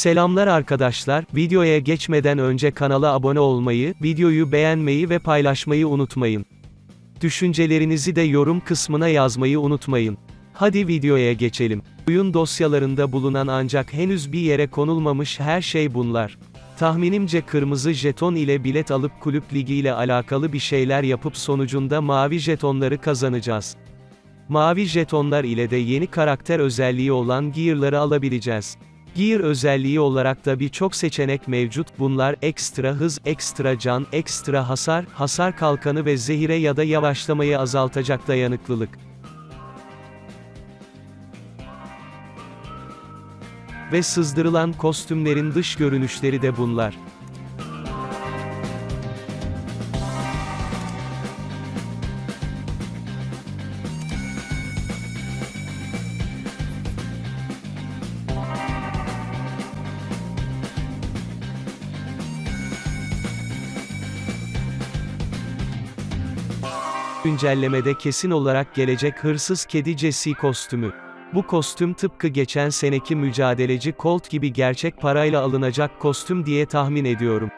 Selamlar arkadaşlar, videoya geçmeden önce kanala abone olmayı, videoyu beğenmeyi ve paylaşmayı unutmayın. Düşüncelerinizi de yorum kısmına yazmayı unutmayın. Hadi videoya geçelim. Oyun dosyalarında bulunan ancak henüz bir yere konulmamış her şey bunlar. Tahminimce kırmızı jeton ile bilet alıp kulüp ligi ile alakalı bir şeyler yapıp sonucunda mavi jetonları kazanacağız. Mavi jetonlar ile de yeni karakter özelliği olan Gear'ları alabileceğiz. Gear özelliği olarak da birçok seçenek mevcut. Bunlar ekstra hız, ekstra can, ekstra hasar, hasar kalkanı ve zehire ya da yavaşlamayı azaltacak dayanıklılık. Ve sızdırılan kostümlerin dış görünüşleri de bunlar. Güncellemede kesin olarak gelecek hırsız kedi Jesse kostümü. Bu kostüm tıpkı geçen seneki mücadeleci Colt gibi gerçek parayla alınacak kostüm diye tahmin ediyorum.